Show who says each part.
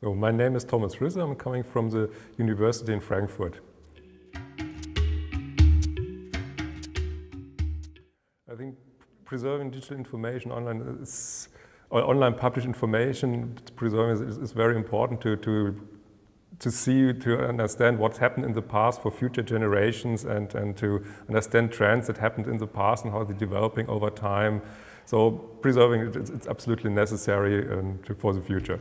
Speaker 1: So my name is Thomas Risse. I'm coming from the University in Frankfurt. I think preserving digital information online is, or online published information, preserving is, is very important to, to, to see, to understand what's happened in the past for future generations and, and to understand trends that happened in the past and how they're developing over time. So preserving it, it's, it's absolutely necessary um, and for the future.